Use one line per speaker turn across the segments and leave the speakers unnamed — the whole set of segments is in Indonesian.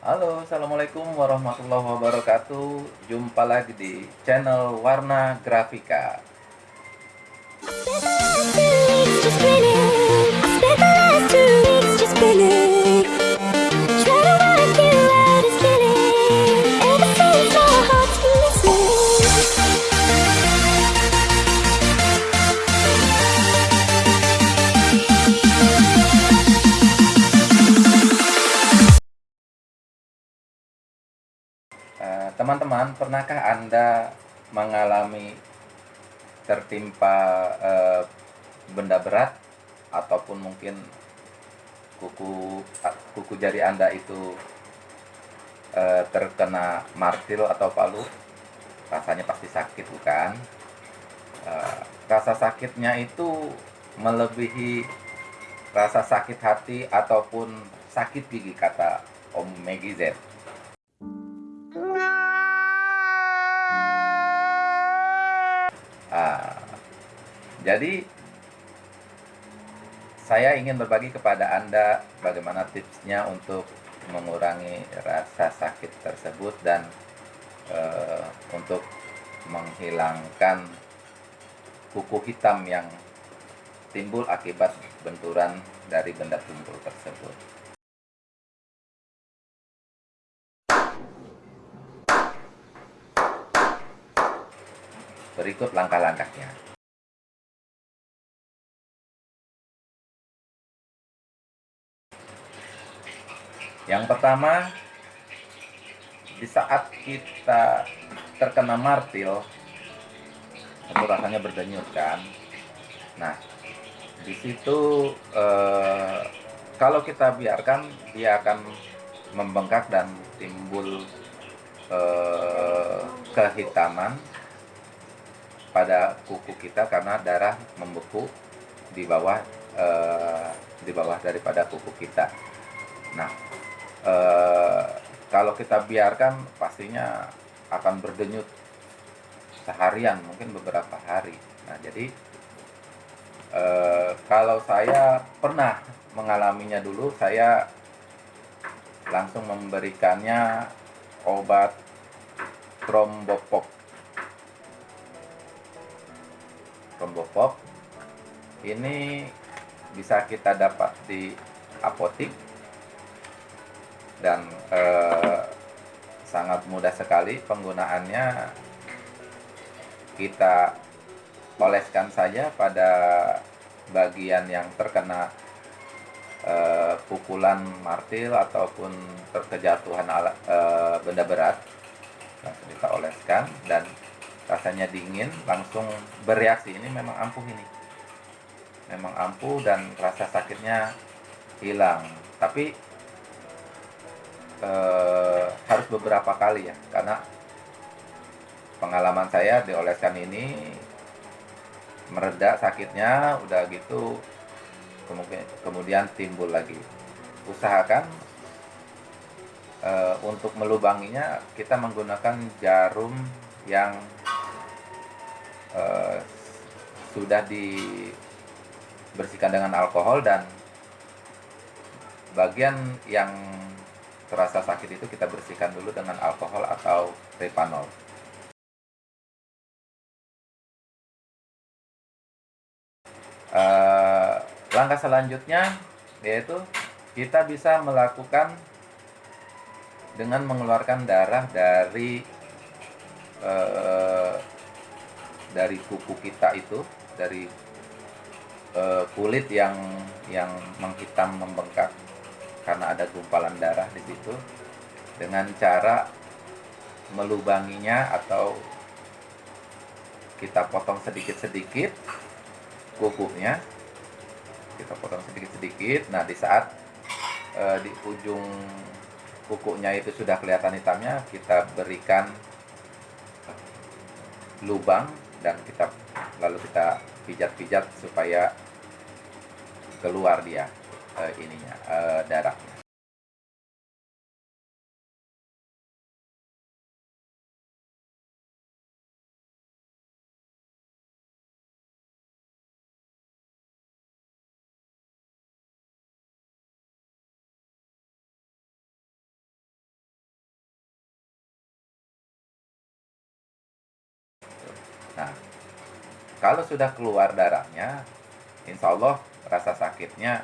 Halo, Assalamualaikum warahmatullahi wabarakatuh. Jumpa lagi di channel Warna Grafika teman-teman, pernahkah Anda mengalami tertimpa uh, benda berat ataupun mungkin kuku kuku jari Anda itu uh, terkena martil atau palu? Rasanya pasti sakit, bukan? Uh, rasa sakitnya itu melebihi rasa sakit hati ataupun sakit gigi kata Om Meggy Z. jadi saya ingin berbagi kepada Anda bagaimana tipsnya untuk mengurangi rasa sakit tersebut dan uh, untuk menghilangkan kuku hitam yang timbul akibat benturan dari benda tumpul tersebut. Berikut langkah-langkahnya. Yang pertama, di saat kita terkena martil, itu rasanya berdenyut kan. Nah, di situ eh, kalau kita biarkan dia akan membengkak dan timbul eh, kehitaman pada kuku kita karena darah membeku di bawah e, di bawah daripada kuku kita. Nah, e, kalau kita biarkan pastinya akan berdenyut seharian, mungkin beberapa hari. Nah, jadi e, kalau saya pernah mengalaminya dulu, saya langsung memberikannya obat trombopop Rombopop ini bisa kita dapat di apotik dan eh, sangat mudah sekali penggunaannya. Kita oleskan saja pada bagian yang terkena eh, pukulan martil ataupun terkejatuhan alat, eh, benda berat. Langsung kita oleskan dan rasanya dingin langsung bereaksi. Ini memang ampuh ini. Memang ampuh dan rasa sakitnya hilang. Tapi eh, harus beberapa kali ya karena pengalaman saya dioleskan ini mereda sakitnya udah gitu kemudian timbul lagi. Usahakan uh, untuk melubanginya kita menggunakan jarum yang uh, sudah dibersihkan dengan alkohol dan bagian yang terasa sakit itu kita bersihkan dulu dengan alkohol atau repanol. Uh, langkah selanjutnya yaitu kita bisa melakukan dengan mengeluarkan darah dari uh, dari kuku kita itu dari uh, kulit yang yang menghitam membengkak karena ada gumpalan darah di situ dengan cara melubanginya atau kita potong sedikit-sedikit kukunya kita potong sedikit-sedikit. Nah di saat uh, di ujung kukunya itu sudah kelihatan hitamnya kita berikan lubang dan kita lalu kita pijat-pijat supaya keluar dia uh, ininya uh, Nah, kalau sudah keluar darahnya, insya Allah rasa sakitnya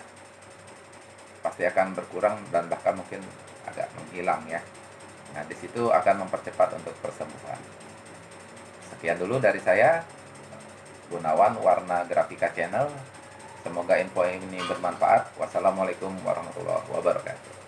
pasti akan berkurang dan bahkan mungkin agak menghilang ya. Nah, di situ akan mempercepat untuk persembuhan. Sekian dulu dari saya, Gunawan Warna Grafika Channel. Semoga info ini bermanfaat. Wassalamualaikum warahmatullahi wabarakatuh.